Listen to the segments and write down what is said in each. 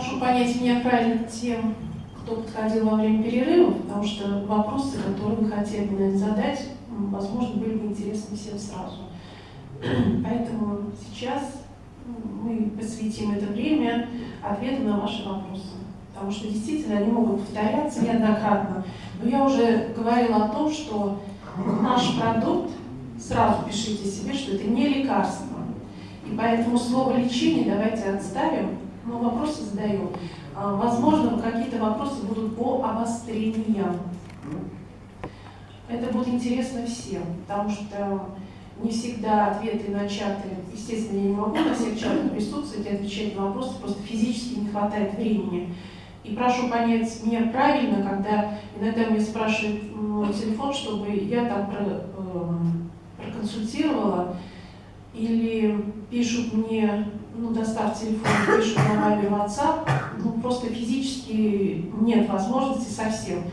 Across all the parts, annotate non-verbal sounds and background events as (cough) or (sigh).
Прошу понять меня правильно тем, кто подходил во время перерыва, потому что вопросы, которые вы хотели бы, задать, возможно, были бы интересны всем сразу. (clears throat) Поэтому сейчас мы посвятим это время ответу на ваши вопросы. Потому что действительно они могут повторяться неоднократно. Но я уже говорила о том, что наш продукт, сразу пишите себе, что это не лекарство. И поэтому слово лечение давайте отставим, но вопросы задаем. А, возможно, какие-то вопросы будут по обострениям. Это будет интересно всем, потому что не всегда ответы начаты. Естественно, я не могу на всех чатах присутствовать и отвечать на вопросы, просто физически не хватает времени. И прошу понять меня правильно, когда иногда мне спрашивают мой телефон, чтобы я там про, э, проконсультировала, или пишут мне, ну, достав телефон, пишут на маме WhatsApp, ну, просто физически нет возможности совсем.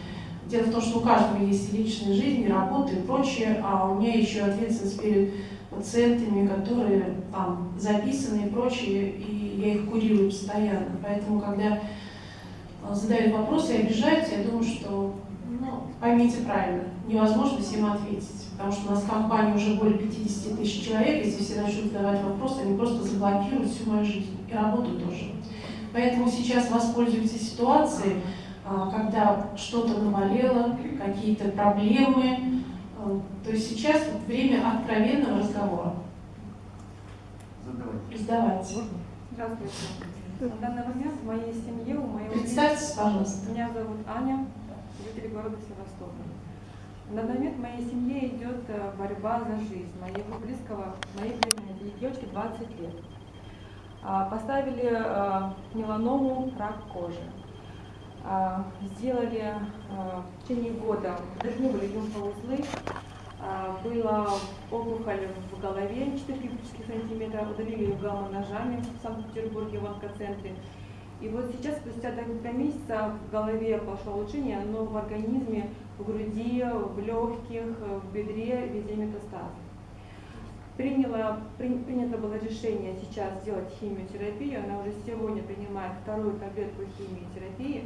Дело в том, что у каждого есть и личная жизнь, и работа, и прочее, а у меня еще ответственность перед пациентами, которые там записаны и прочее, и я их курирую постоянно. Поэтому, когда а, задают вопросы и обижаются, я думаю, что, ну, поймите правильно, невозможно всем ответить. Потому что у нас в компании уже более 50 тысяч человек, если все начнут задавать вопросы, они просто заблокируют всю мою жизнь и работу тоже. Поэтому сейчас воспользуйтесь ситуацией, а, когда что-то навалило, какие-то проблемы. А, то есть сейчас время откровенного разговора. Задавайте. Здравствуйте. На данный момент в моей семье, у моего... Представьтесь, пожалуйста. Меня зовут Аня, житель города Севастополь. На данный момент в моей семье идет э, борьба за жизнь моего близкого, моей близкой девочки 20 лет. А, поставили э, меланому рак кожи. А, сделали э, в течение года, должны были лимфоузлы, а, была опухоль в голове 4 кубических сантиметра, удалили ее гамма-ножами в Санкт-Петербурге в онкоцентре. И вот сейчас, спустя два месяца, в голове пошло улучшение, но в организме, в груди, в легких, в бедре везде метастазы. Приняла, при, принято было решение сейчас сделать химиотерапию, она уже сегодня принимает вторую таблетку химиотерапии,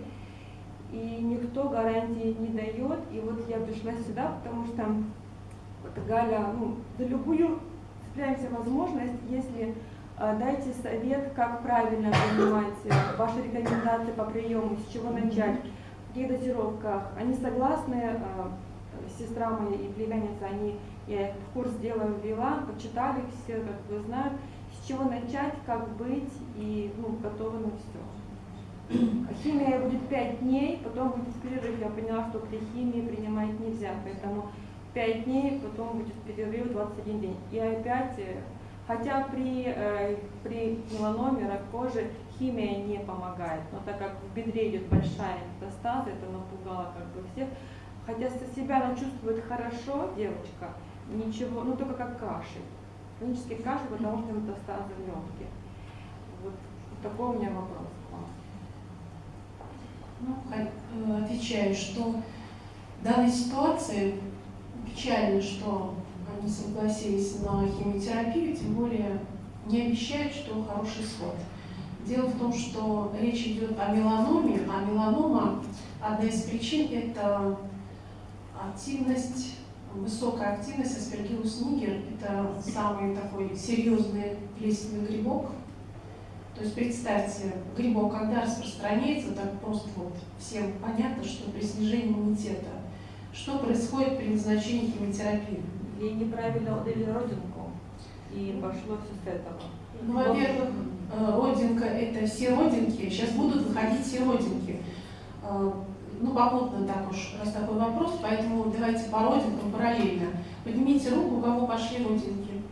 и никто гарантии не дает. И вот я пришла сюда, потому что вот Галя, ну, за любую цепляемся возможность, э, дайте совет, как правильно принимать э, ваши рекомендации по приему, с чего начать, в каких дозировках. Они согласны, э, сестра моя и племянница, они, я их в курс дела ввела, почитали все, как бы знают, с чего начать, как быть, и ну, готовы на все. Химия будет 5 дней, потом будет перерыв. Я поняла, что при химии принимать нельзя, поэтому 5 дней, потом будет перерыв 21 день. И опять, э, хотя при, э, при меланоме, рак кожи, химия не помогает, но так как в бедре идет большая метастаза, это напугало как бы всех, хотя себя она чувствует хорошо, девочка, ничего, ну только как кашель, хронический кашель, потому что метастазы в легких. Вот такой у меня вопрос к вам. Ну, э, отвечаю, что в данной ситуации печально, что они согласились на химиотерапию, тем более не обещают, что хороший исход. Дело в том, что речь идет о меланоме, а меланома, одна из причин – это активность, высокая активность аспергиллус нигер. Это самый такой серьезный плесневый грибок. То есть представьте, грибок, когда распространяется, так просто вот всем понятно, что при снижении иммунитета что происходит при назначении химиотерапии? Ей неправильно удалили родинку, и пошло все с этого. Ну, во-первых, э, родинка – это все родинки, сейчас будут выходить все родинки. Э, ну, попутно так уж, раз такой вопрос, поэтому давайте по родинкам параллельно. Поднимите руку, у кого пошли родинки.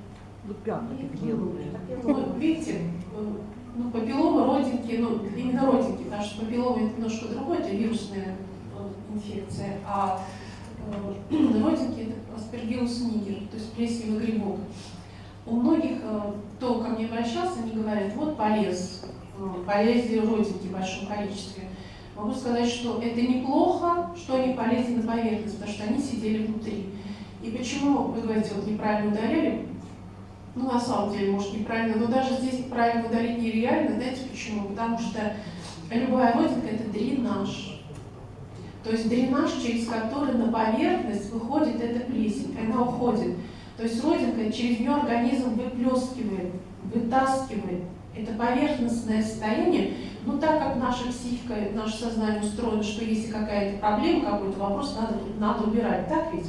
Пятнышки белые. Ну, видите, э, ну, папиллома, родинки, ну, именно родинки, потому что папиллома это немножко другое, это вирусная инфекция, а (clears throat) родинки аспергиллус нигер, то есть плесневый грибок. У многих, э, кто ко мне обращался, они говорят, вот полез, э, полезли родинки в большом количестве. Могу сказать, что это неплохо, что они полезли на поверхность, потому что они сидели внутри. И почему, вы говорите, вот неправильно ударили? Ну, на самом деле, может, неправильно, но даже здесь правильно ударить нереально. Знаете почему? Потому что любая родинка – это дренаж. То есть дренаж, через который на поверхность выходит эта плесень, она уходит. То есть родинка через нее организм выплескивает, вытаскивает. Это поверхностное состояние, но так как наша психика, наше сознание устроено, что если какая-то проблема, какой-то вопрос, надо, надо убирать, так ведь?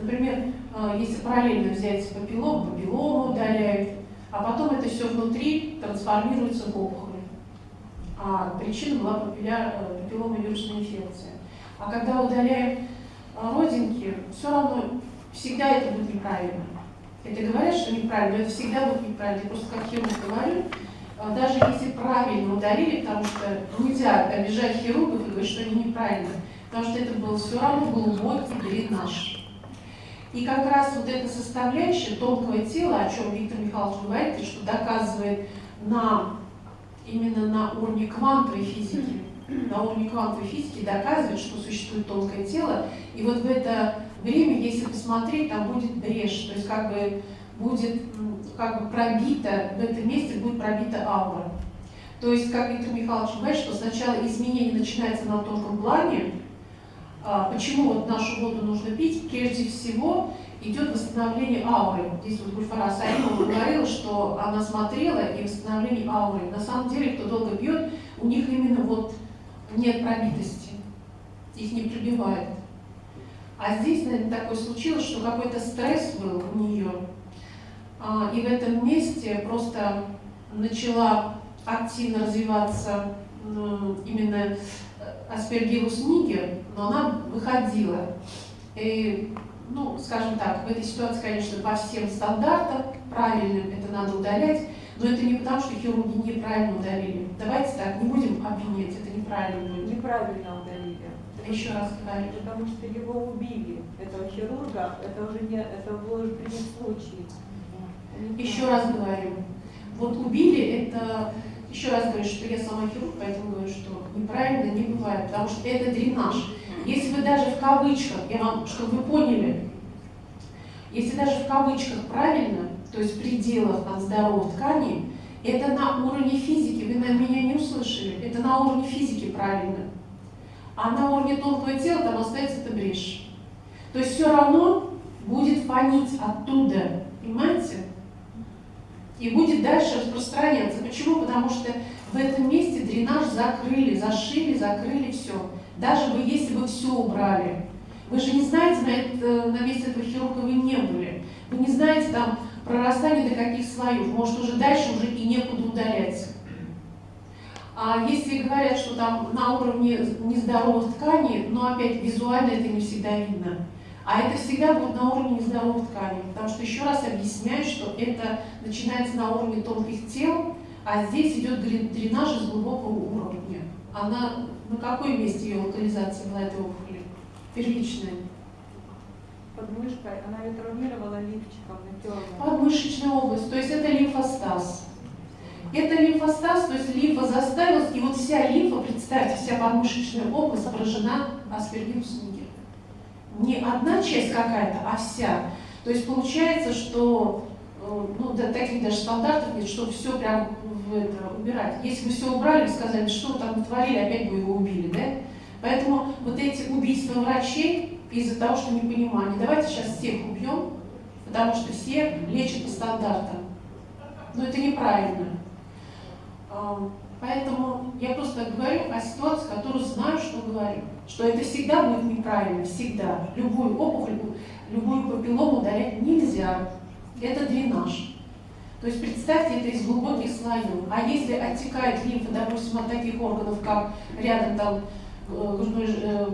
Например, э, если параллельно взять папиллому, папиллому удаляют, а потом это все внутри трансформируется в опухоль. А причина была папилломо-вирусная инфекция. А когда удаляем э, родинки, все равно всегда это будет неправильно. Это говорят, что неправильно, но это всегда будет неправильно. Я просто как хирург говорю, э, даже если правильно удалили, потому что нельзя обижать хирургов и говорить, что они неправильно, потому что это был все равно глубокий дренаж. И как раз вот эта составляющая тонкого тела, о чем Виктор Михайлович говорит, и что доказывает на, именно на уровне квантовой физики, на уровне квантовой физики доказывает, что существует тонкое тело. И вот в это время, если посмотреть, там будет брешь, то есть как бы будет как бы пробита, в этом месте будет пробита аура. То есть, как Виктор Михайлович говорит, что сначала изменение начинается на тонком плане, а, почему вот нашу воду нужно пить? Прежде всего идет восстановление ауры. Здесь вот Гульфара Саимова говорила, что она смотрела и восстановление ауры. На самом деле, кто долго пьет, у них именно вот нет пробитости, их не пробивает. А здесь, наверное, такое случилось, что какой-то стресс был у нее, а, и в этом месте просто начала активно развиваться именно аспергиллус нигер, но она выходила. И, ну, скажем так, в этой ситуации, конечно, по всем стандартам правильным это надо удалять, но это не потому, что хирурги неправильно удалили. Давайте так, не будем обвинять, это неправильно будет. Неправильно удалили. Еще раз говорю. Потому что его убили, этого хирурга, это уже не, это был уже принят случай. Еще раз говорю, вот убили это еще раз говорю, что я сама хирург, поэтому говорю, что неправильно не бывает, потому что это дренаж. Если вы даже в кавычках, я вам, чтобы вы поняли, если даже в кавычках правильно, то есть в пределах там, здоровых тканей, это на уровне физики, вы на меня не услышали, это на уровне физики правильно. А на уровне тонкого тела там остается эта брешь. То есть все равно будет фонить оттуда, понимаете? и будет дальше распространяться. Почему? Потому что в этом месте дренаж закрыли, зашили, закрыли все. Даже вы, если бы все убрали. Вы же не знаете, на, это, на месте этого хирурга вы не были. Вы не знаете там прорастание до каких слоев. Может уже дальше уже и некуда удалять. А если говорят, что там на уровне нездоровых тканей, но опять визуально это не всегда видно. А это всегда будет на уровне нездоровых тканей, потому что еще раз объясняю, что это начинается на уровне тонких тел, а здесь идет дренаж из глубокого уровня. Она на какой месте ее локализация была этой опухоли? Первичная. Под она ее травмировала лифчиком, натерла. Подмышечная область, то есть это лимфостаз. Это лимфостаз, то есть лимфа заставилась, и вот вся лимфа, представьте, вся подмышечная область поражена аспергиллусом не одна часть какая-то, а вся. То есть получается, что э, ну, да, таких даже стандартов нет, что все прям в это убирать. Если бы все убрали, сказали, что там творили, опять бы его убили, да? Поэтому вот эти убийства врачей из-за того, что непонимание, давайте сейчас всех убьем, потому что все лечат по стандартам. Но это неправильно. Поэтому я просто говорю о ситуации, которую знаю, что говорю. Что это всегда будет неправильно, всегда. Любую опухоль, любую папиллому удалять нельзя. Это дренаж. То есть представьте это из глубоких слоев. А если оттекает лимфа, допустим, от таких органов, как рядом там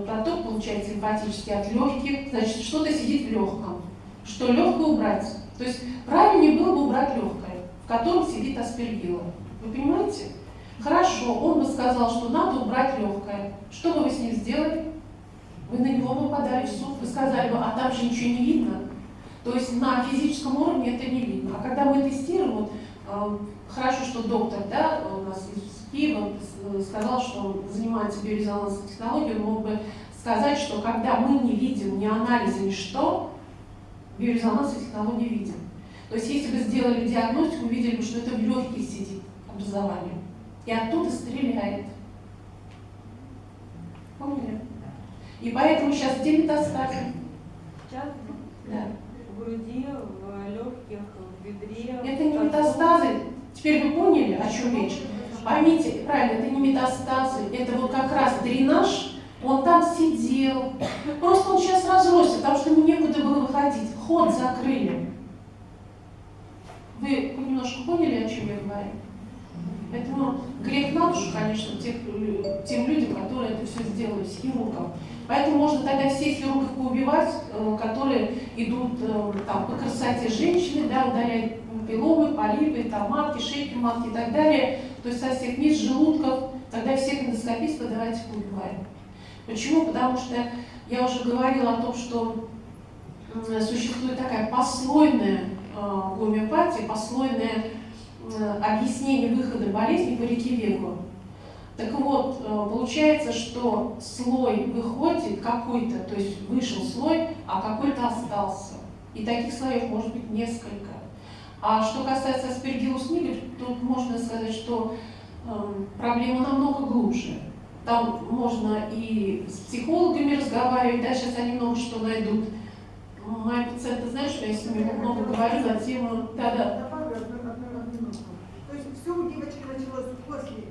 проток, получается лимфатический от легких, значит, что-то сидит в легком. Что легкое убрать? То есть правильнее было бы убрать легкое, в котором сидит аспергилла. Вы понимаете? Хорошо, он бы сказал, что надо убрать легкое. Что бы вы с ним сделали? Вы на него бы подали в суд, вы сказали бы, а там же ничего не видно. То есть на физическом уровне это не видно. А когда мы тестируем, вот, э, хорошо, что доктор да, у нас из Киева сказал, что он занимается биорезонансной технологией, он мог бы сказать, что когда мы не видим ни анализа, ни что, биорезонансной технологии видим. То есть если бы сделали диагностику, увидели бы, что это в легких сидит образование и оттуда стреляет. Поняли? И поэтому сейчас где метастазы? Сейчас Да. в груди, в легких, в бедре. Это не метастазы. Теперь вы поняли, о чем речь? Поймите, правильно, это не метастазы, это вот как раз дренаж, он там сидел. Просто он сейчас разросся, потому что ему некуда было выходить. Ход закрыли. Вы немножко поняли, о чем я говорю? Поэтому грех на душу, конечно, тех, тем людям, которые это все сделали, с хирургом. Поэтому можно тогда всех хирургов поубивать, э, которые идут э, там, по красоте женщины, да, удалять пиломы, полипы, там, матки, шейки матки и так далее. То есть со всех мест, желудков, тогда всех эндоскопистов давайте поубиваем. Почему? Потому что я уже говорила о том, что существует такая послойная э, гомеопатия, послойное объяснение выхода болезни по реке Вегу. Так вот, э, получается, что слой выходит какой-то, то есть вышел слой, а какой-то остался. И таких слоев может быть несколько. А что касается аспергиллус нигер, тут можно сказать, что эм, проблема намного глубже. Там можно и с психологами разговаривать, да, сейчас они много что найдут. Мои пациенты знают, что я с ними много говорю на тему... Одну минутку. То есть все у девочки началось после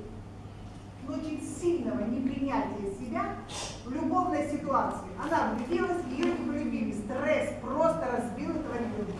очень сильного непринятия себя в любовной ситуации. Она влюбилась, ее не полюбили. Стресс просто разбил этого ребенка.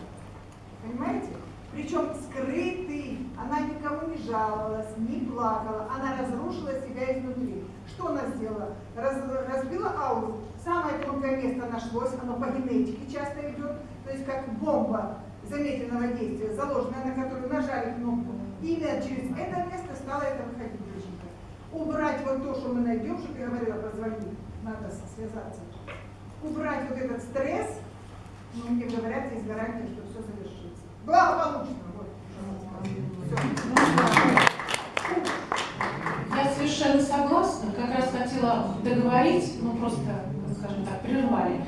Понимаете? Причем скрытый. Она никому не жаловалась, не плакала. Она разрушила себя изнутри. Что она сделала? Раз- разбила ауру. Самое тонкое место нашлось, оно по генетике часто идет. То есть как бомба замедленного действия, заложенная, на которую нажали кнопку. Именно через это место стало это выходить, доченька. Убрать вот то, что мы найдем, что ты говорила, позвони, надо связаться. Убрать вот этот стресс, ну, мне говорят, есть гарантия, что все завершится. Я совершенно согласна. Как раз хотела договорить, ну просто, скажем так, прервали.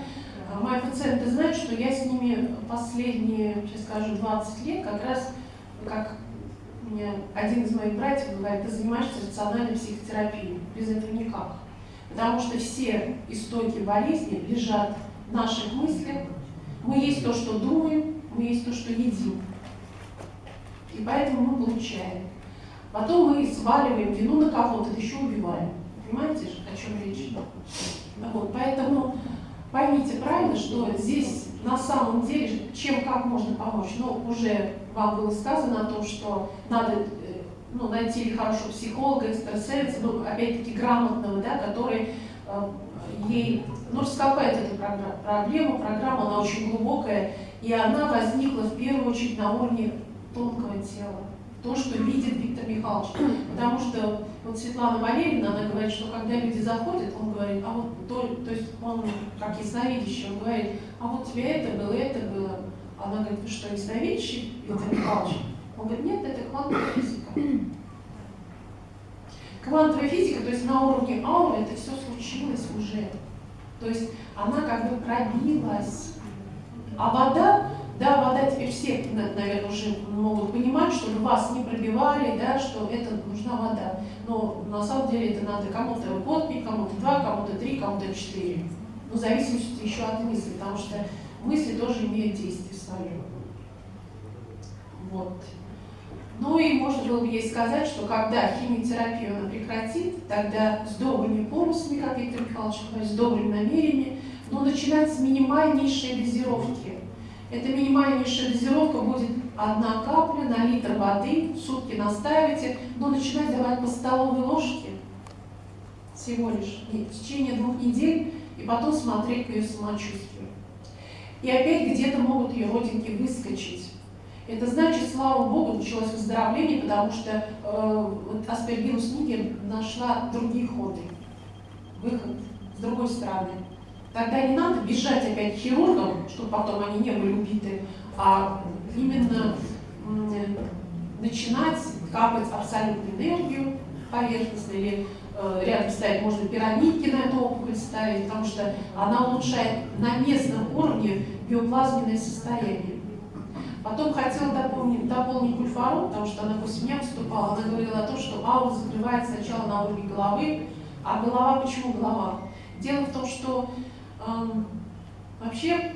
Мои пациенты знают, что я с ними последние, сейчас скажу, 20 лет, как раз, как мне один из моих братьев говорит, ты занимаешься рациональной психотерапией. Без этого никак. Потому что все истоки болезни лежат в наших мыслях. Мы есть то, что думаем, мы есть то, что едим. И поэтому мы получаем. Потом мы сваливаем вину на кого-то, еще убиваем. Понимаете, о чем речь? Вот, поэтому поймите правильно, что здесь на самом деле, чем как можно помочь. Ну, уже вам было сказано о том, что надо э, ну, найти хорошего психолога, экстрасенса, ну, опять-таки грамотного, да, который э, ей ну, раскопает эту проблему. Программа, она очень глубокая, и она возникла в первую очередь на уровне тонкого тела то, что видит Виктор Михайлович. Потому что вот Светлана Валерьевна, она говорит, что когда люди заходят, он говорит, а вот то, то есть он как ясновидящий, он говорит, а вот тебе это было, это было. Она говорит, вы что, ясновидящий, Виктор Михайлович? Он говорит, нет, это квантовая физика. Квантовая физика, то есть на уровне ауры это все. То есть она как бы пробилась. А вода, да, вода теперь все, на- наверное, уже могут понимать, что вас не пробивали, да, что это нужна вода. Но на самом деле это надо кому-то год кому-то два, кому-то три, кому-то четыре. Ну, в зависимости еще от мысли, потому что мысли тоже имеют действие свое. Вот. Ну и можно было бы ей сказать, что когда химиотерапию она прекратит, тогда с добрыми помыслами, как Виктор Михайлович говорит, с добрыми намерениями, но начинать с минимальнейшей дозировки. Эта минимальнейшая дозировка будет одна капля на литр воды, сутки настаивайте, но начинать давать по столовой ложке всего лишь в течение двух недель и потом смотреть по ее самочувствию. И опять где-то могут ее родинки выскочить. Это значит, слава Богу, началось выздоровление, потому что э, вот нигер нашла другие ходы, выход с другой стороны. Тогда не надо бежать опять к хирургам, чтобы потом они не были убиты, а именно начинать капать абсолютную энергию поверхностно или э, рядом ставить, можно пирамидки на эту опухоль ставить, потому что она улучшает на местном уровне биоплазменное состояние. Потом хотела дополнить, дополнить кульфару, потому что она после меня выступала, она говорила о том, что аура закрывает сначала на уровне головы, а голова, почему голова? Дело в том, что эм, вообще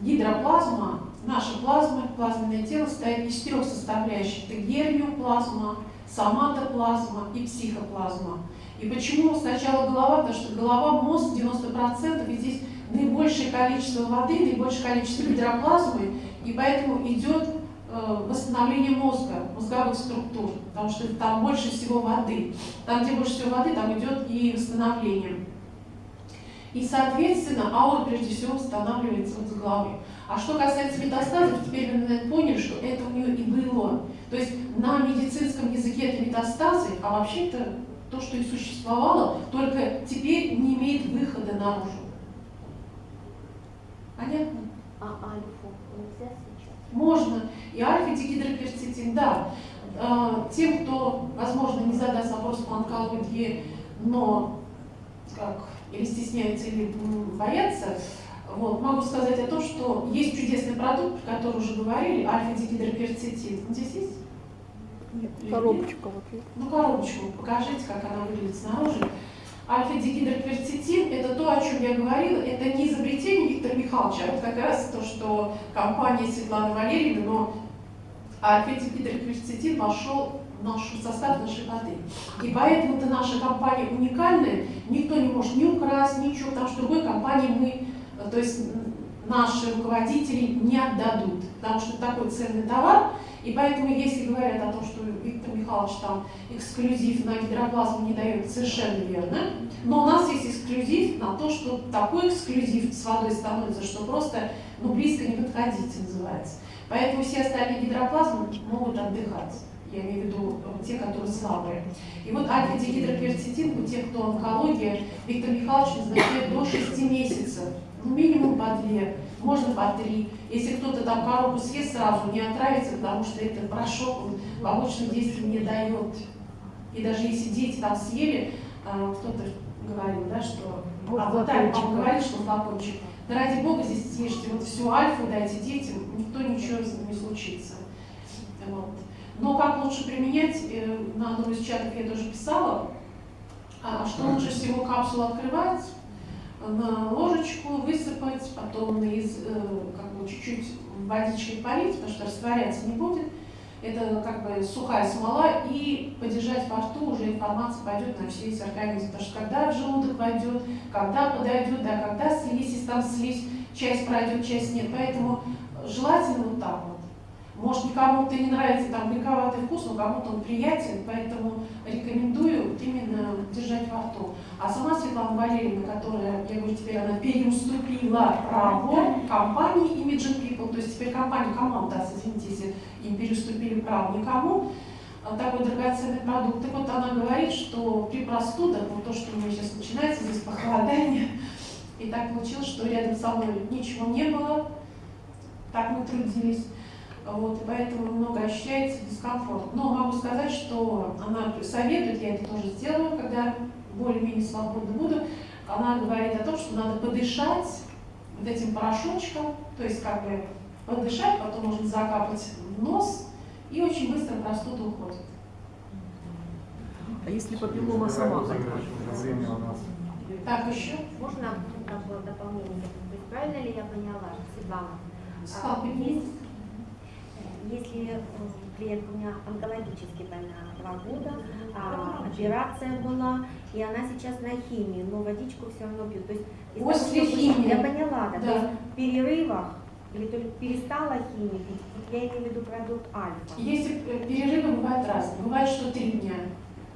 гидроплазма, наша плазма, плазменное тело состоит из четырех составляющих. Это гермиоплазма, соматоплазма и психоплазма. И почему сначала голова? Потому что голова, мозг 90%, и здесь наибольшее количество воды, наибольшее количество гидроплазмы, и поэтому идет э, восстановление мозга, мозговых структур, потому что там больше всего воды. Там, где больше всего воды, там идет и восстановление. И, соответственно, аура прежде всего восстанавливается вот с головы. А что касается метастазов, теперь вы, наверное, поняли, что это у нее и было. То есть на медицинском языке это метастазы, а вообще это то, что и существовало, только теперь не имеет выхода наружу. Понятно? А альфу нельзя сейчас? Можно. И альфа-дигидрокверцетин, да. Э, Тем, кто, возможно, не задаст вопрос по онкологии, но как, или стесняется, или боятся, вот, могу сказать о том, что есть чудесный продукт, про который уже говорили, альфа-дигидрокверцетин. Здесь есть? Нет? Коробочка вот есть. Ну, коробочку покажите, как она выглядит снаружи. Альфа-дигидрокверцетин – это то, о чем я говорила, это не изобретение Виктора Михайловича, а вот как раз то, что компания Светланы Валерьевны, но альфа-дигидрокверцетин вошел в наш состав нашей воды. И поэтому-то наша компания уникальная, никто не может ни украсть, ничего, потому что другой компании мы, то есть наши руководители не отдадут, потому что это такой ценный товар, и поэтому, если говорят о том, что Михайлович там эксклюзив на гидроплазму не дает, совершенно верно. Но у нас есть эксклюзив на то, что такой эксклюзив с водой становится, что просто ну, близко не подходите называется. Поэтому все остальные гидроплазмы могут отдыхать. Я имею в виду э, те, которые слабые. И вот альфа-дигидрокверцетин у тех, кто онкология, Виктор Михайлович назначает до 6 месяцев. Ну, минимум по 2, можно по 3. Если кто-то там коробку съест сразу, не отравится, потому что это порошок, побочных действий не дает. И даже если дети там съели, а, кто-то говорил, да, что... Вот а вот так вам говорит, что флакончик. Да ради бога здесь съешьте вот всю альфу, дайте детям, никто ничего не случится. Вот. Но как лучше применять, э, на одном из чатов я тоже писала, а, что лучше всего капсулу открывать, на ложечку высыпать, потом из, э, как бы чуть-чуть водичкой полить, потому что растворяться не будет. Это как бы сухая смола и подержать во рту уже информация пойдет на все весь организм. Потому что когда в желудок войдет, когда подойдет, да, когда слизь, если там слизь, часть пройдет, часть нет. Поэтому желательно вот так вот. Может, кому-то не нравится там горьковатый вкус, но кому-то он приятен, поэтому рекомендую именно держать во рту. А сама Светлана Валерьевна, которая, я говорю, теперь она переуступила право компании Imaging People, то есть теперь компания кому отдаст, извините, им переуступили право никому, а, такой драгоценный продукт. Так вот она говорит, что при простудах, вот то, что у меня сейчас начинается, здесь похолодание, и так получилось, что рядом со мной ничего не было, так мы трудились. Вот, и поэтому много ощущается дискомфорт. Но могу сказать, что она советует, я это тоже сделаю, когда более-менее свободно буду. Она говорит о том, что надо подышать вот этим порошочком, то есть как бы подышать, потом можно закапать в нос, и очень быстро простуда уходит. А если папиллома сама. Так, еще? Можно дополнение? Правильно ли я поняла, Светлана? А, Слава, есть- Если клиентка у меня онкологически больна два года, а, операция была, и она сейчас на химии, но водичку все равно пьет. То есть, После химии. Я поняла, да. Да. То есть в перерывах или только перестала химию пить, я имею в виду продукт альфа. Если э, перерывы бывают разные. Бывает, что три дня.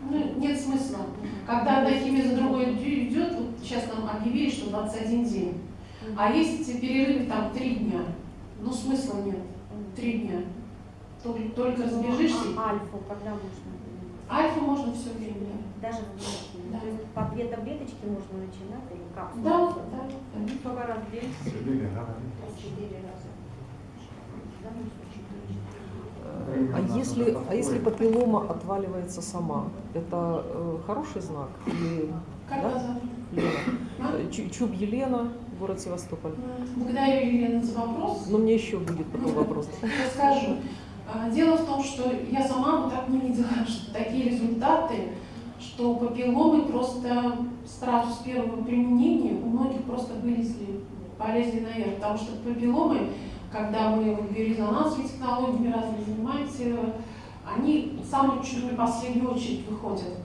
Ну, нет смысла. Когда одна химия за другой идет, вот сейчас нам объявили, что 21 день. А есть перерывы там три дня. Ну, смысла нет. Три дня. Только, только разбежишься. А альфу когда можно? Альфа можно все время. Даже в химии. Да. То есть по две таблеточки можно начинать или капсулы? Да, да, да. Сколько раз в день? Четыре, да? Четыре раза. Четыре. А если, а если папиллома отваливается сама, это э, хороший знак? Или Как Да? Лена? А? Э, Чу- Чуб Елена, город Севастополь. Благодарю, Елена, за вопрос. Но мне еще будет потом вопрос. Расскажу. А, Дело в том, что я сама вот так не видела, (laughs) что такие результаты, что папилломы просто сразу с первого применения у многих просто вылезли, полезли наверх, потому что папилломы, когда мы вот биорезонансовыми технологиями разными занимаемся, они самые чуть ли последнюю очередь выходят.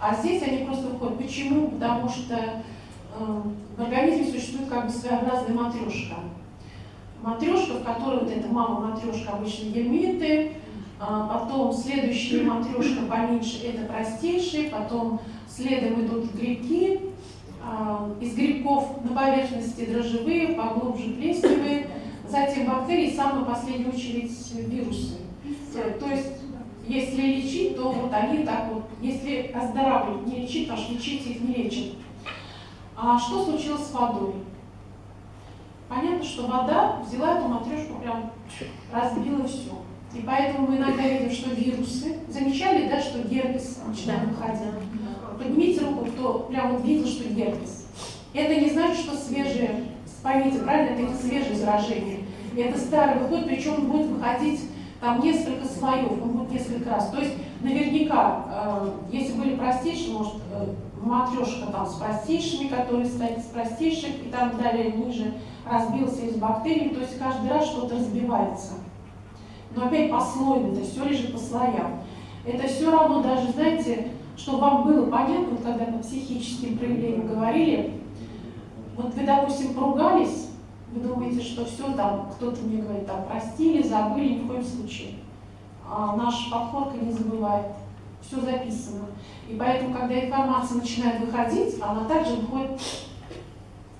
А здесь они просто выходят. Почему? Потому что э, в организме существует как бы своеобразная матрешка. Матрешка, в которой вот эта мама-матрешка обычно гермиты, а потом следующая матрешка поменьше это простейшие, потом следом идут грибки, а, из грибков на поверхности дрожжевые, поглубже плесневые, затем бактерии, самую последнюю очередь вирусы. То есть если лечить, то вот они так вот, если оздоравливать, не лечить, потому что лечить их не лечат. А что случилось с водой? Понятно, что вода взяла эту матрешку, прям разбила все. И поэтому мы иногда видим, что вирусы, замечали, да, что герпес начинает выходить. Поднимите руку, кто прям вот видел, что герпес. Это не значит, что свежие, поймите, правильно, это не свежее заражение. Это старый выход, причем он будет выходить там несколько слоев, он будет несколько раз. То есть наверняка, э, если были простейшие, может, э, матрешка там с простейшими, которые стоят с простейших, и там далее ниже разбился из бактерий, то есть каждый раз что-то разбивается. Но опять послойно, это все лежит по слоям. Это все равно даже, знаете, чтобы вам было понятно, вот когда по психическим проявлениям говорили, вот вы, допустим, поругались, вы думаете, что все там, кто-то мне говорит, там, простили, забыли, ни в коем случае. А наша подкорка не забывает. Все записано. И поэтому, когда информация начинает выходить, она также выходит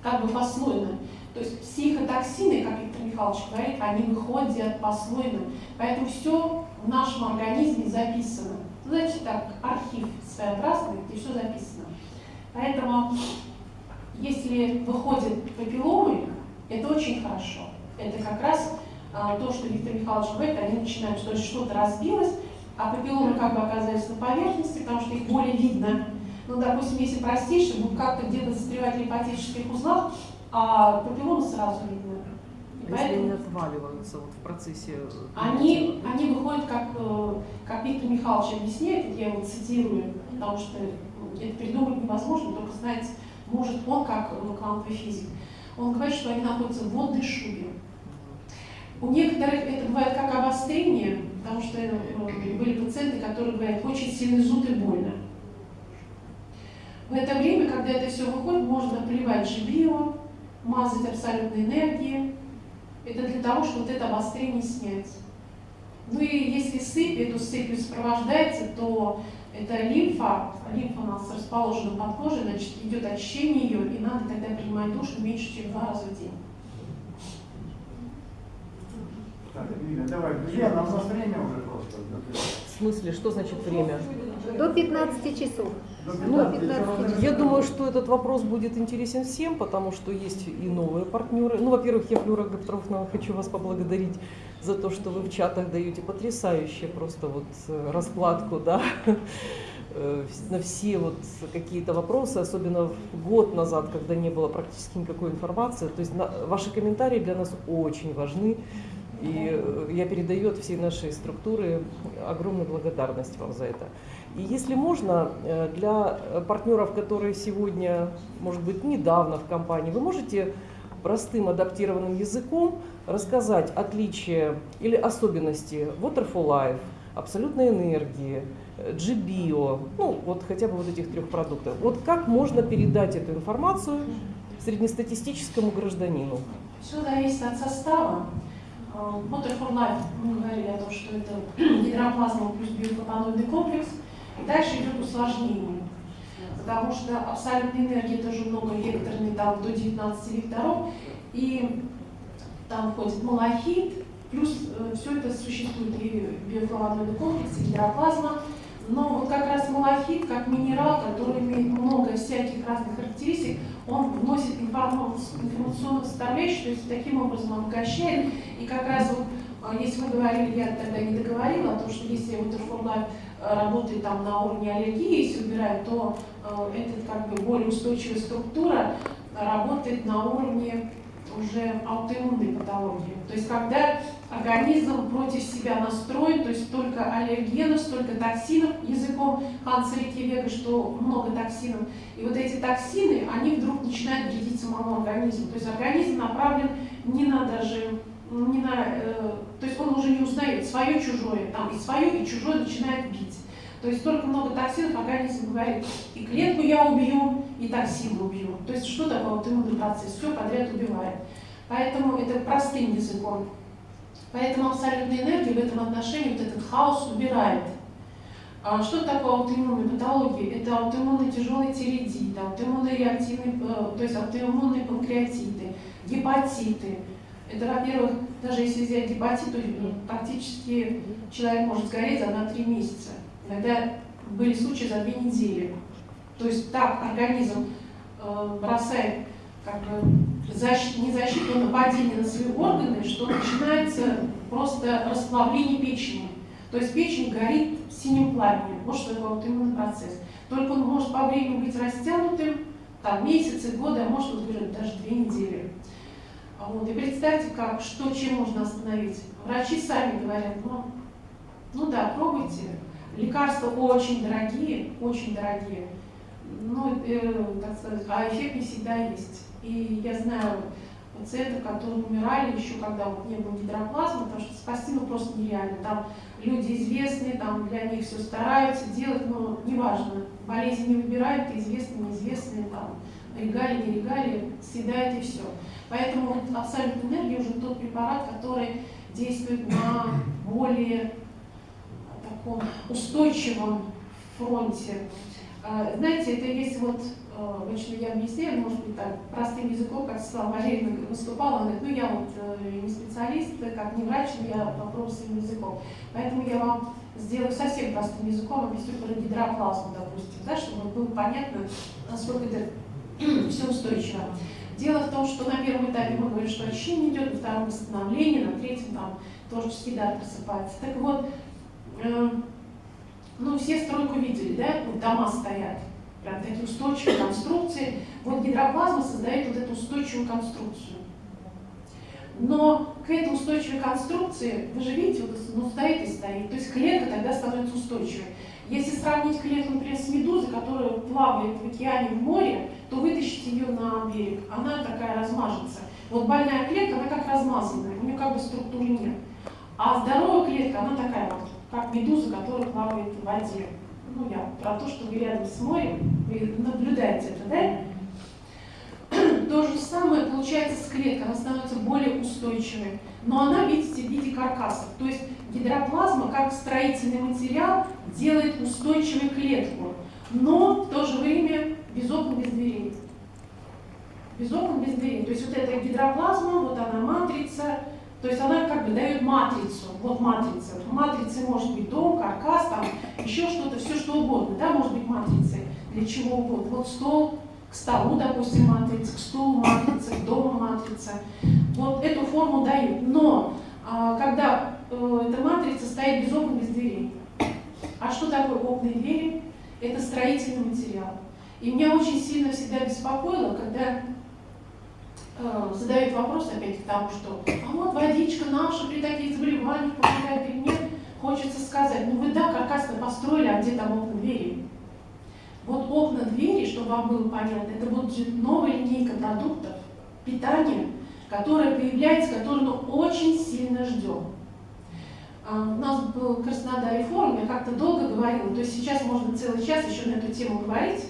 как бы послойно. То есть психотоксины, как Виктор Михайлович говорит, они выходят послойно. Поэтому все в нашем организме записано. Ну, знаете, так, архив своеобразный, где все записано. Поэтому, если выходят папилломы, это очень хорошо. Это как раз а, то, что Виктор Михайлович говорит, они начинают, что что-то разбилось, а папилломы как бы оказались на поверхности, потому что их более видно. Ну, допустим, если простейшие, будут как-то где-то застревать в лимфатических узлах, а папилломы сразу видно. А если они отваливаются вот в процессе... э, Они, они выходят, как, э, как Виктор Михайлович объясняет, я его цитирую, потому что ну, это придумать невозможно, только знаете, может он, как ну, квантовый физик, он говорит, что они находятся в водной шубе. У некоторых это бывает как обострение, потому что э, были пациенты, которые говорят, очень сильный зуд и больно. В это время, когда это все выходит, можно поливать жибио, мазать абсолютной энергией. Это для того, чтобы вот это обострение снять. Ну и если сыпь, эту сыпью сопровождается, то это лимфа, лимфа у нас расположена под кожей, значит, идет очищение ее, и надо тогда принимать душ не меньше, чем два раза в день. Так, Лиля, давай, друзья, нам у нас время уже просто. В смысле, что значит время? До 15 часов. Ну, 15 15 Я думаю, что этот вопрос будет интересен всем, потому что есть и новые партнеры. Ну, во-первых, я, Флюра Гапетровна, хочу вас поблагодарить за то, что вы в чатах даете потрясающие просто вот э, раскладку, да, э, на все вот какие-то вопросы, особенно год назад, когда не было практически никакой информации. То есть на- ваши комментарии для нас очень важны. И э, я передаю от всей нашей структуры огромную благодарность вам за это. И если можно, э, для партнеров, которые сегодня, может быть, недавно в компании, вы можете простым адаптированным языком рассказать отличия или особенности Waterfall Life, абсолютной энергии, э, GBio, ну вот хотя бы вот этих трех продуктов. Вот как можно передать эту информацию среднестатистическому гражданину? Все зависит от состава. Water for Life, мы говорили о том, что это (clears throat) гидроплазма плюс биофлавоноидный комплекс. Дальше идет усложнение. Потому что абсолютная энергия тоже многовекторный, там до 19 векторов. И там входит малахит, плюс все это существует и биофлавоноидный комплекс, и гидроплазма. Но вот как раз малахит, как минерал, который имеет много всяких разных характеристик, он вносит информационную составляющую, то есть таким образом обогащает. И как раз вот, а, если вы говорили, я тогда не договорила, о том, что если Waterfall Life э, работает там на уровне аллергии, если убирать, то э, это как бы более устойчивая структура работает на уровне уже аутоиммунной патологии. То есть когда организм против себя настроен, то есть столько аллергенов, столько токсинов, языком Ханса Рикки что много токсинов. И вот эти токсины, они вдруг начинают вредить самому организму. То есть организм направлен не на даже, не на, э, то есть он уже не узнает свое, чужое, там и свое, и чужое начинает бить. То есть столько много токсинов, организм говорит, и клетку я убью, и токсины убью. То есть что такое вот иммунный процесс? Все подряд убивает. Поэтому это простым языком. Поэтому абсолютная энергия в этом отношении вот этот хаос убирает. А что такое аутоиммунная патология? Это аутоиммунный тяжелый тиреидит, аутоиммунные реактивные, э, то есть аутоиммунные панкреатиты, гепатиты. Это, во-первых, даже если взять гепатит, то практически человек может сгореть за 1-3 месяца. Иногда были случаи за 2 недели. То есть так организм э, бросает как бы защ... не защиту, а нападение на свои органы, что начинается просто расплавление печени. То есть печень горит синим пламенем. Вот что такое вот иммунный процесс. Только он может по времени быть растянутым, там месяцы, годы, а может вот, даже две недели. Вот. И представьте, как, что, чем можно остановить. Врачи сами говорят, ну, ну да, пробуйте. Лекарства очень дорогие, очень дорогие. Ну, э, так сказать, а эффект не всегда есть. И я знаю пациентов, которые умирали еще, когда вот не было гидроплазмы, потому что спасти ну просто нереально. Там люди известные, там для них все стараются делать, но неважно. Болезнь не выбирают, известные, неизвестные, там, регалии, не регалии, съедает и все. Поэтому абсолютная энергия уже тот препарат, который действует на более таком устойчивом фронте. А, знаете, это есть вот обычно я объясняю, может быть, так, простым языком, как Светлана Валерьевна выступала, она говорит, ну я вот э, не специалист, как не врач, я попробую своим языком. Поэтому я вам сделаю совсем простым языком, объясню про гидроплазму, допустим, да, чтобы было понятно, насколько это все устойчиво. Дело в том, что на первом этапе мы говорим, что очищение идет, на втором восстановление, на третьем там тоже всегда просыпается. Так вот, э, ну все стройку видели, да, вот дома стоят, прям такие устойчивые конструкции. Вот гидроплазма создает вот эту устойчивую конструкцию. Но к этой устойчивой конструкции, вы же видите, вот ну, стоит и стоит, то есть клетка тогда становится устойчивой. Если сравнить клетку, например, с медузой, которая плавает в океане, в море, то вытащить ее на берег, она такая размажется. Вот больная клетка, она как размазанная, у нее как бы структуры нет. А здоровая клетка, она такая вот, как медуза, которая плавает в воде ну, я про то, что вы рядом с морем, вы наблюдаете это, да? (clears throat) То же самое получается с клеткой, она становится более устойчивой. Но она, видите, в виде каркасов. То есть гидроплазма, как строительный материал, делает устойчивой клетку, но в то же время без окон, без дверей. Без окон, без дверей. То есть вот эта гидроплазма, вот она матрица, то есть она как бы дает матрицу. Вот матрица. В матрице может быть дом, каркас, там еще что-то, все что угодно, да, может быть матрицей для чего угодно. Вот стол, к столу, допустим, матрица, к стулу матрица, к дому матрица. Вот эту форму дают. Но а, когда эта матрица стоит без окон, без дверей. А что такое окна и двери? Это строительный материал. И меня очень сильно всегда беспокоило, когда Э, задают вопрос опять к тому, что а вот водичка наша при таких заболеваниях помогает или нет, хочется сказать, ну вы да, каркасно построили, а где там окна двери? Вот окна двери, чтобы вам было понятно, это будет новая линейка продуктов питания, которая появляется, которую мы очень сильно ждем. А, у нас был Краснодаре форум, я как-то долго говорила, то есть сейчас можно целый час еще на эту тему говорить,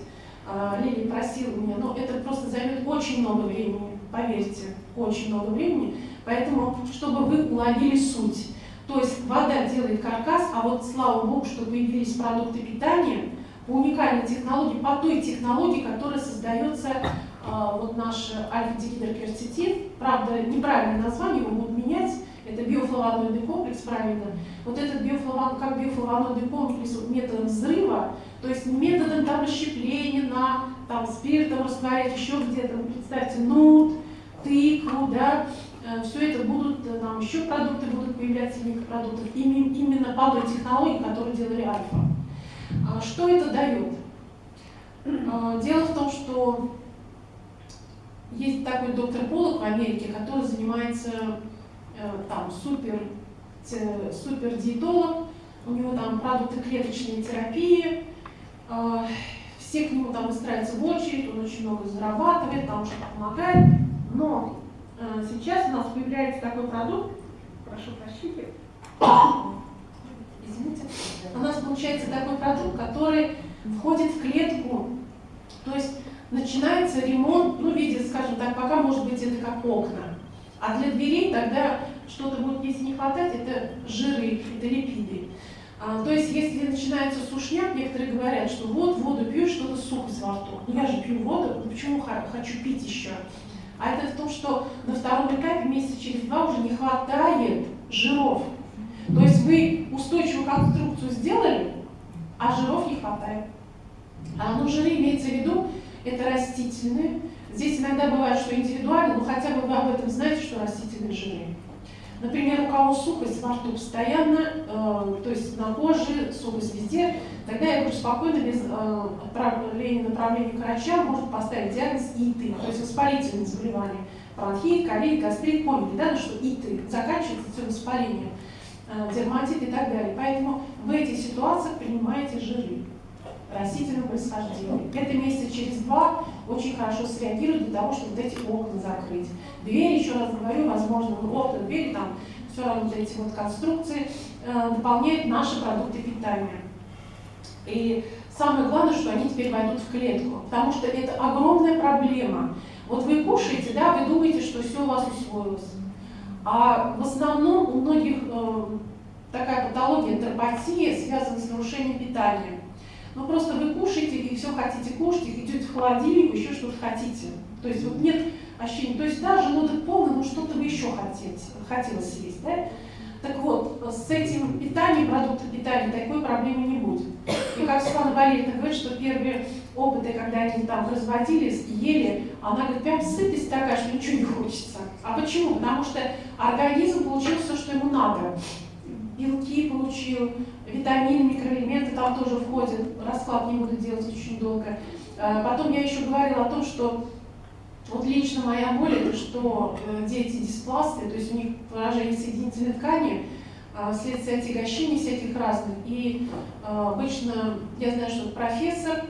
а, Лилия просила меня, но это просто займет очень много времени поверьте, очень много времени. Поэтому, чтобы вы уловили суть. То есть вода делает каркас, а вот слава богу, что появились продукты питания по уникальной технологии, по той технологии, которая создается э, вот наш альфа-дигидрокверцетин. Правда, неправильное название, его будут менять. Это биофлавоноидный комплекс, правильно. Вот этот биофлавон, как биофлавоноидный комплекс методом взрыва, то есть методом там расщепления на там, спиртом растворять, еще где-то, представьте, нут, тыкву, да, э, все это будут, э, нам еще продукты будут появляться, неких продуктов, именно по той технологии, которую делали Альфа. А что это дает? А, дело в том, что есть такой доктор Полок в Америке, который занимается там супер, супер диетолог, у него там продукты клеточной терапии, э, все к нему там выстраиваются в очередь, он очень много зарабатывает, там что-то помогает, но э, сейчас у нас появляется такой продукт, прошу прощения, извините, у нас получается такой продукт, который входит в клетку, то есть начинается ремонт, ну, в виде, скажем так, пока может быть это как окна, а для дверей тогда что-то будет, если не хватать, это жиры, это липиды. А, то есть, если начинается сушняк, некоторые говорят, что вот воду пью, что-то сухость во рту. Ну, я же пью воду, ну, почему хочу пить еще? А это в том, что на втором этапе месяца через два уже не хватает жиров. То есть вы устойчивую конструкцию сделали, а жиров не хватает. А, ну, жиры имеется в виду, это растительные. Здесь иногда бывает, что индивидуально, но хотя бы вы об этом знаете, что растительные жиры. Например, у кого сухость во рту постоянно, э, то есть на коже, сухость везде, тогда я говорю, спокойно, без э, отправления направления к врачам, может поставить диагноз ИТ, то есть воспалительное заболевание. Бронхит, ковид, гастрит, помните, да, что ИТ, заканчивается все воспалением, э, дерматит и так далее. Поэтому в этих ситуациях принимаете жиры растительного происхождения. Это месяца через два очень хорошо среагирует для того, чтобы вот эти окна закрыть. Двери, еще раз говорю, возможно, окна, двери, там все равно вот эти вот конструкции э, дополняют наши продукты питания. И самое главное, что они теперь войдут в клетку, потому что это огромная проблема. Вот вы кушаете, да, вы думаете, что все у вас усвоилось. А в основном у многих э, такая патология, энтеропатия, связана с нарушением питания. Ну просто вы кушаете и все хотите кушать, идете в холодильник, еще что-то хотите. То есть вот нет ощущения, то есть да, желудок полный, но что-то вы еще хотите, хотелось съесть, да? Так вот, с этим питанием, продуктом питания такой проблемы не будет. И как Светлана Валерьевна говорит, что первые опыты, когда они там разводились и ели, она говорит, прям сытость такая, что ничего не хочется. А почему? Потому что организм получил все, что ему надо. Белки получил, витамины, микроэлементы там тоже входят. Расклад не буду делать очень долго. А, Потом я еще говорила о том, что вот лично моя боль, это что э, дети диспласты, то есть у них поражение соединительной ткани, а, вследствие отягощений всяких разных. И а, обычно я знаю, что профессор,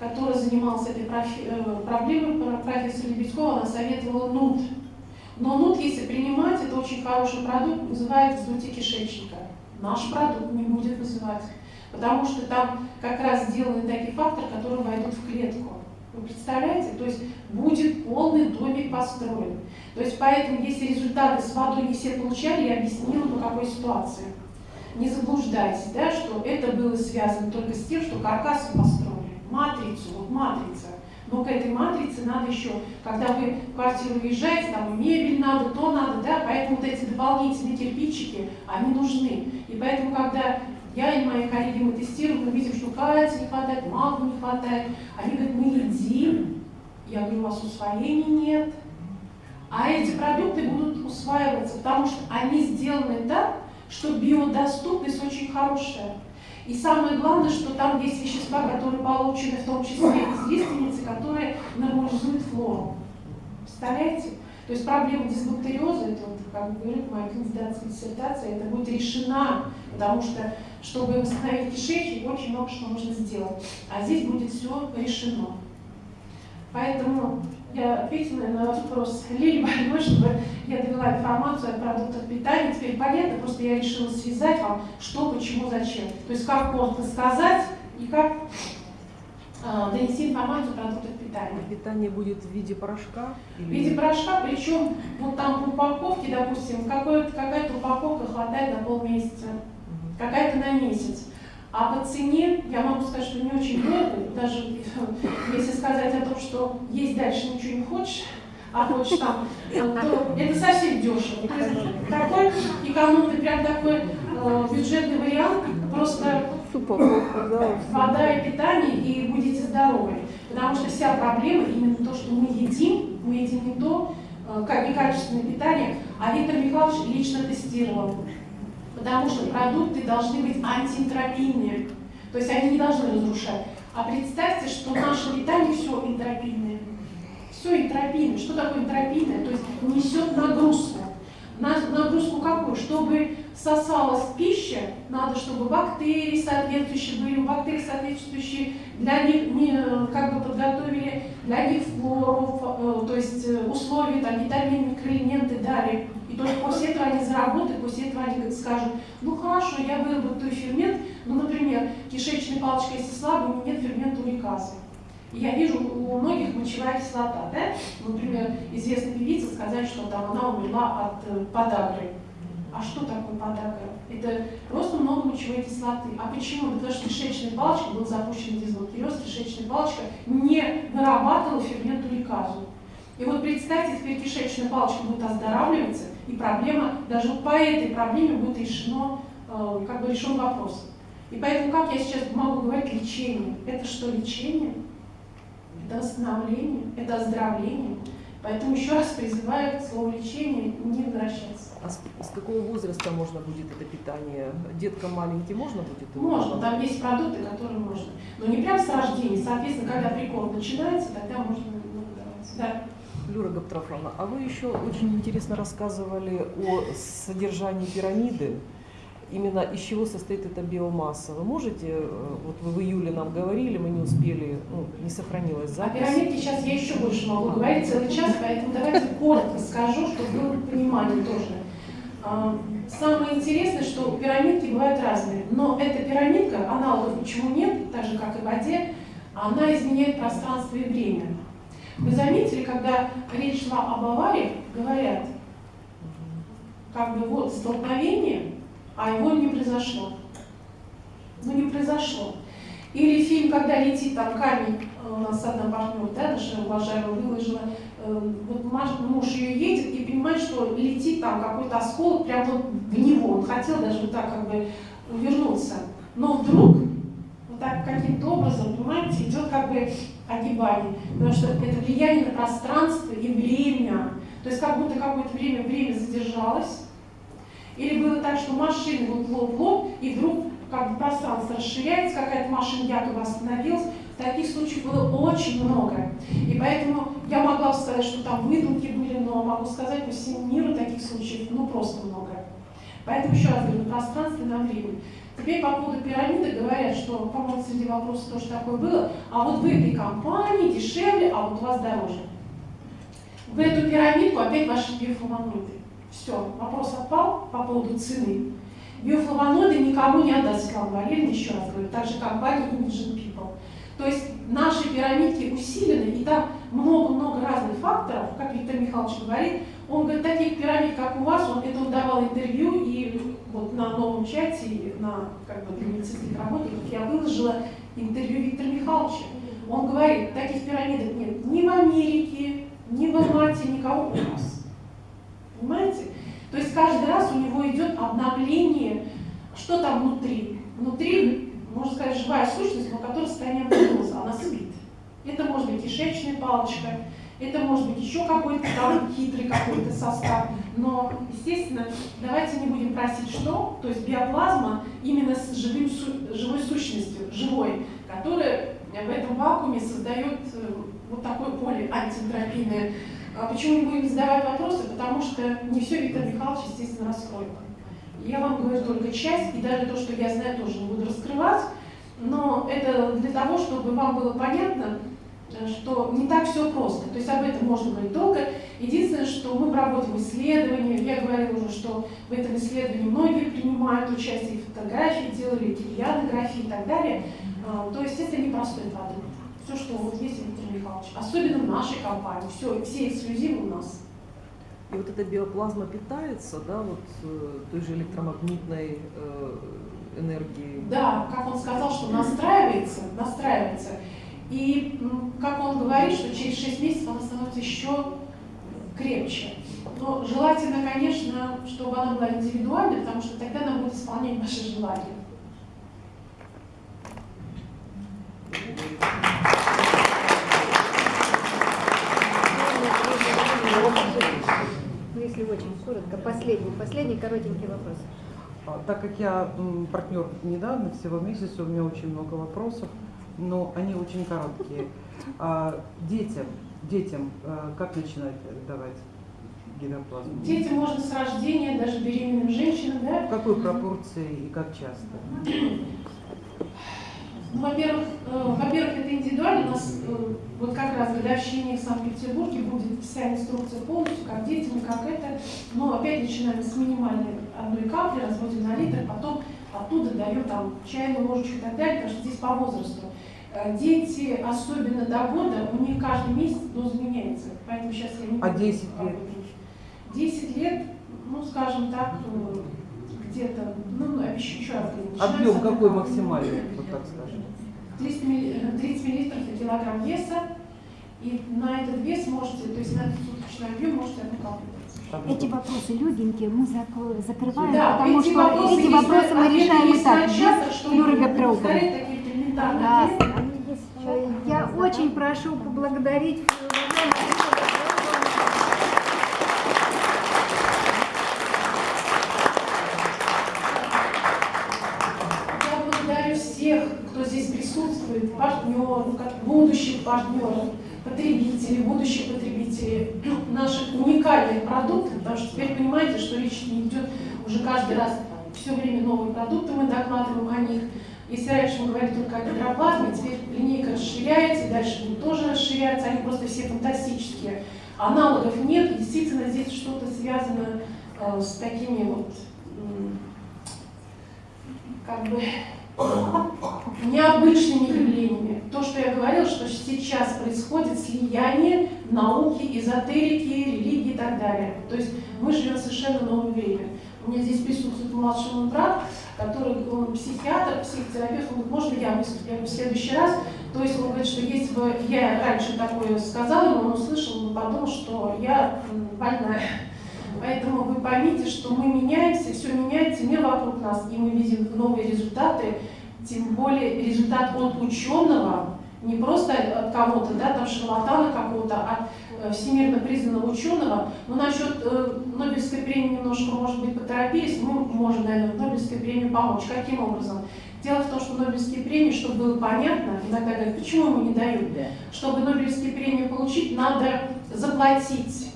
который занимался этой э, проблемой, про- профессор Лебедькова, она советовала нут. Но нут, если принимать, это очень хороший продукт, вызывает вздутие кишечника. Наш продукт не будет вызывать, потому что там как раз сделаны такие факторы, которые войдут в клетку. Вы представляете? То есть будет полный домик построен. То есть поэтому, если результаты с водой не все получали, я объяснила, по какой ситуации. Не заблуждайтесь, да, что это было связано только с тем, что каркас построили, матрицу, вот матрица. Но к этой матрице надо еще, когда вы в квартиру въезжаете, там мебель надо, то надо, да, поэтому вот эти дополнительные кирпичики, они нужны. И поэтому, когда я и мои коллеги мы тестируем, мы видим, что кальция не хватает, магния не хватает. Они говорят, мы едим. Я говорю, у вас усвоения нет. А эти продукты будут усваиваться, потому что они сделаны так, что биодоступность очень хорошая. И самое главное, что там есть вещества, которые получены в том числе из лиственницы, которые нормализуют флору. Представляете? То есть проблема дисбактериоза, это вот, как говорит моя кандидатская диссертация, это будет решена, потому что, чтобы восстановить кишечник, очень много что нужно сделать. А здесь будет все решено. Поэтому я ответила на вопрос Лили больной, чтобы я довела информацию о продуктах питания. Теперь понятно, просто я решила связать вам, что, почему, зачем. То есть как можно сказать и как э, донести информацию о продуктах питания. Питание будет в виде порошка? В виде порошка, причем вот там в упаковке, допустим, какая-то упаковка хватает на полмесяца, Мгм. какая-то на месяц. А по цене, я могу сказать, что не очень дорого, даже если сказать о том, что есть дальше ничего не хочешь, а хочешь там, то это совсем дешево. Такой экономный, прям такой э, бюджетный вариант, просто вода и питание, и будете здоровы. Потому что вся проблема именно то, что мы едим, мы едим не то, э, как некачественное питание, а Виктор Михайлович лично тестировал. Потому что продукты должны быть антиэнтропийные, то есть они не должны разрушать. А представьте, что наше питание все энтропийное. Все энтропийное. Что такое энтропийное? То есть несет нагрузку. на- нагрузку какую? Чтобы сосалась пища, надо, чтобы бактерии соответствующие были, бактерии соответствующие для них как бы подготовили для них флору, э, то есть э, условия, там, витамины, микроэлементы дали. И только после этого они заработают, после этого они скажут, ну хорошо, я выработаю фермент, ну, например, кишечная палочка, если слабая, у меня нет фермента уриказы. И Я вижу у многих мочевая кислота, да? Например, известная певица сказать, что там она умерла от э, подагры. А что такое подагра? Это просто много мочевой кислоты. А почему? Потому что кишечная палочка, был запущен дисбактериоз, кишечная палочка не вырабатывала фермент уриказу. И вот представьте, теперь кишечная палочка будет оздоравливаться, и проблема, даже по этой проблеме будет решено, э, как бы решен вопрос. И поэтому, как я сейчас могу говорить лечение? Это что, лечение? Это восстановление, это оздоровление. Поэтому еще раз призываю к слову лечение не возвращаться. А с, с какого возраста можно будет это питание? Деткам маленьким можно будет? его Можно, там есть продукты, которые можно. Но не прям с рождения. Соответственно, когда прикорм начинается, тогда можно много давать. Да. Люра Гаптрафовна, а вы еще очень интересно рассказывали о содержании пирамиды. Именно из чего состоит эта биомасса. Вы можете, э, вот вы в июле нам говорили, мы не успели, ну, не сохранилась О запись. пирамидке сейчас я еще больше могу говорить целый час, поэтому давайте коротко скажу, чтобы было понимание тоже. А, Самое интересное, что пирамидки бывают разные, но эта пирамидка, аналогов почему нет, так же как и в воде, она изменяет пространство и время. Вы заметили, когда речь шла об авариях, говорят, как бы вот столкновение, а его не произошло. Ну не произошло. Или фильм, когда летит там камень, э, у нас одна партнер, да, наша уважаемая выложила, э, вот муж ее едет и понимает, что летит там какой-то осколок прямо вот в него. Он хотел даже вот так как бы увернуться. Но вдруг вот так каким-то образом, понимаете, идет как бы огибание. Потому что это влияние на пространство и время. То есть как будто какое-то время время задержалось. Или было так, что машины вот лоб в лоб, и вдруг как бы пространство расширяется, какая-то машина якобы остановилась. Таких случаев было очень много. И поэтому я могла сказать, что там выдумки были, но могу сказать, по всему миру таких случаев ну просто много. Поэтому еще раз говорю, на пространстве, на время. Теперь по поводу пирамиды говорят, что, по-моему, среди вопросов тоже такое было, а вот в этой компании дешевле, а вот у вас дороже. В эту пирамидку опять ваши биофлавоноиды. Все, вопрос отпал по поводу цены. Биофлавоноиды никому не отдаст Светлана Валерьевна, еще раз говорю, так же компания Imagine People. То есть наши пирамидки усилены, и там много-много разных факторов, как Виктор Михайлович говорит. Он говорит, таких пирамид, как у вас, он это он давал интервью, и вот на новом чате, на как бы, для медицинских работников я выложила интервью Виктора Михайловича. Он говорит, таких пирамидок нет ни в Америке, ни в Алмате, никого у нас. Понимаете? То есть каждый раз у него идет обновление, что там внутри. Внутри, можно сказать, живая сущность, но которая состояние амбиоза, она спит. Это может быть кишечная палочка, это может быть еще какой-то там хитрый какой-то состав. Но, естественно, давайте не будем просить что, то есть биоплазма именно с живым, живой сущностью, живой, которая в этом вакууме создает э, вот такое поле антиэнтропийное. А почему не будем задавать вопросы? Потому что не все Виктор Михайлович, естественно, раскроет. Я вам говорю только часть, и даже то, что я знаю, тоже не буду раскрывать. Но это для того, чтобы вам было понятно, что не так все просто. То есть об этом можно говорить долго. Единственное, что мы проводим исследования. Я говорила уже, что в этом исследовании многие принимают участие, и фотографии делали, кирианографии и так далее. А, То есть это непростой продукт. Все, что вот есть у Виктора Михайловича. Особенно в нашей компании. Все, все эксклюзивы у нас. И вот эта биоплазма питается, да, вот э, той же электромагнитной э, энергией. Да, как он сказал, что настраивается, настраивается. И как он говорит, что через 6 месяцев она становится еще крепче. Но желательно, конечно, чтобы она была индивидуальной, потому что тогда она будет исполнять ваши желания. Ну, если очень коротко, последний, последний коротенький вопрос. А, Так как я партнер недавно, всего месяца, у меня очень много вопросов, но они очень короткие. А, детям, детям, э, как начинать давать гидроплазму? Дети можно с рождения, даже беременным женщинам, да, В какой пропорции и как часто? Ну, во-первых, э, во-первых, это индивидуально. У нас э, вот как раз в годовщине в Санкт-Петербурге будет вся инструкция полностью, как детям, как это. Но опять начинаем с минимальной одной капли, разводим на литр, потом оттуда даем там чайную ложечку и так далее, потому что здесь по возрасту. Э, Дети, особенно до года, у них каждый месяц доза меняется. Поэтому сейчас я не А буду 10 об лет? этом. 10 лет, ну, скажем так, э, где-то, ну, еще, раз Объем какой максимальный, вот так скажем? 300 милли- э, 30 миллилитров на килограмм веса, и на этот вес можете, то есть на этот суточный объем можете одну брать. Эти вопросы легенькие мы зак- закрываем, Да, потому эти что вопросы эти вопросы мы решаем и так, без элементарные Да. Э, Я очень прошу поблагодарить. Я благодарю всех, кто здесь присутствует, партнеров, как будущих партнеров, потребителей, будущих потребителей наших уникальных продуктов, потому что теперь понимаете, что речь не идет уже каждый раз все время новые продукты, мы докладываем о них. Если раньше мы говорили только о гидроплазме, теперь линейка расширяется, и дальше будет тоже расширяться, они просто все фантастические. Аналогов нет, действительно здесь что-то связано э, с такими вот как бы необычными явлениями. То, что я говорила, что сейчас происходит слияние науки, эзотерики, религии и так далее. То есть мы живем в совершенно новое время. У меня здесь присутствует младший мой брат, который он психиатр, психотерапевт, он говорит, можно я выступлю? В следующий раз. То есть он говорит, что если бы я раньше такое сказала, он услышал, он подумал, что я больная. Поэтому вы поймите, что мы меняемся, все меняется, мир вокруг нас, и мы видим новые результаты, тем более результат от ученого, не просто от кого-то, да, там шарлатана какого-то, а от э, всемирно признанного ученого. Но насчет э, Нобелевской премии немножко, может быть, поторопились, мы можем, наверное, Нобелевской премии помочь. Каким образом? Дело в том, что Нобелевские премии, чтобы было понятно, иногда говорят, почему ему не дают? Чтобы Нобелевские премии получить, надо заплатить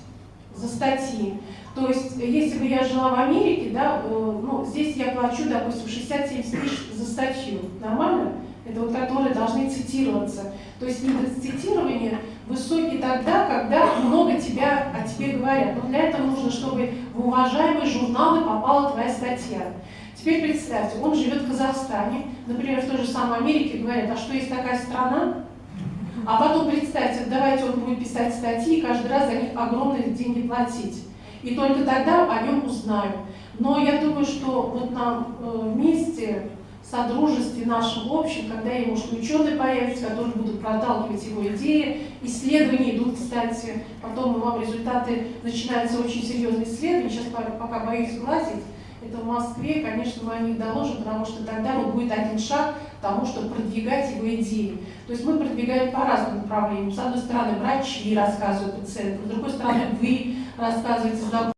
за статьи. То есть, если бы я жила в Америке, да, э, ну, здесь я плачу, допустим, 60-70 тысяч за статью. Нормально? Это вот которые должны цитироваться. То есть индекс цитирования высокий тогда, когда много тебя о тебе говорят. Но для этого нужно, чтобы в уважаемые журналы попала твоя статья. Теперь представьте, он живет в Казахстане, например, в той же самой Америке, говорят, а что есть такая страна? А потом представьте, давайте он будет писать статьи и каждый раз за них огромные деньги платить. И только тогда о нем узнают. Но я думаю, что вот нам э, вместе, в содружестве нашем общем, когда и, может, ученые появятся, которые будут проталкивать его идеи, исследования идут, кстати, потом вам результаты, начинаются очень серьезные исследования, сейчас пока боюсь сглазить, это в Москве, конечно, мы о них доложим, потому что тогда вот будет один шаг к тому, чтобы продвигать его идеи. То есть мы продвигаем по разным направлениям. С одной стороны, врачи рассказывают пациентам, с другой стороны, вы рассказываете знакомым